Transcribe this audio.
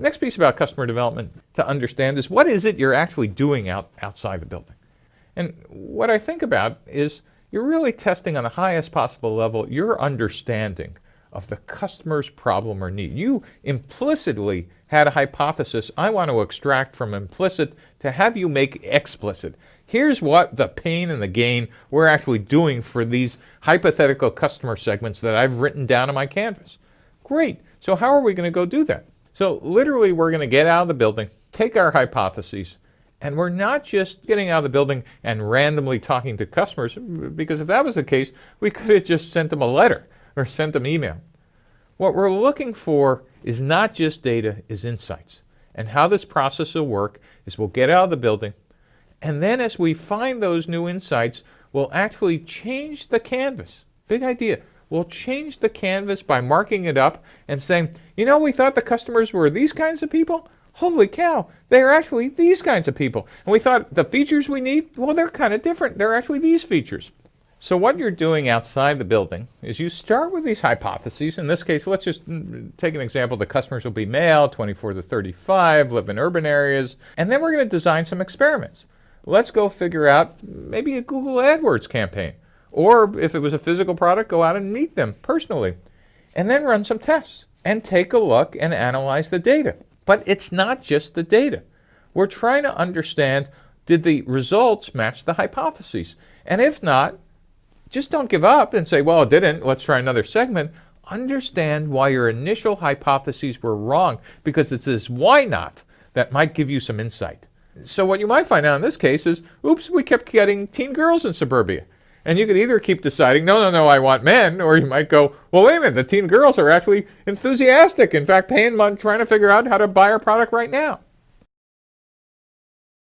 Next piece about customer development to understand is what is it you're actually doing out outside the building? And what I think about is you're really testing on the highest possible level your understanding of the customer's problem or need. You implicitly had a hypothesis I want to extract from implicit to have you make explicit. Here's what the pain and the gain we're actually doing for these hypothetical customer segments that I've written down on my canvas. Great. So how are we going to go do that? So literally we're going to get out of the building, take our hypotheses, and we're not just getting out of the building and randomly talking to customers, because if that was the case, we could have just sent them a letter or sent them email. What we're looking for is not just data, is insights. And how this process will work is we'll get out of the building, and then as we find those new insights, we'll actually change the canvas. Big idea. We'll change the canvas by marking it up and saying, you know, we thought the customers were these kinds of people. Holy cow, they're actually these kinds of people. And we thought the features we need, well, they're kind of different. They're actually these features. So what you're doing outside the building is you start with these hypotheses. In this case, let's just mm, take an example. The customers will be male, 24 to 35, live in urban areas. And then we're going to design some experiments. Let's go figure out maybe a Google AdWords campaign. Or if it was a physical product, go out and meet them personally. And then run some tests and take a look and analyze the data. But it's not just the data. We're trying to understand, did the results match the hypotheses? And if not, just don't give up and say, well, it didn't, let's try another segment. Understand why your initial hypotheses were wrong, because it's this why not that might give you some insight. So what you might find out in this case is, oops, we kept getting teen girls in suburbia. And you could either keep deciding, no, no, no, I want men, or you might go, well, wait a minute, the teen girls are actually enthusiastic. In fact, paying money, trying to figure out how to buy our product right now.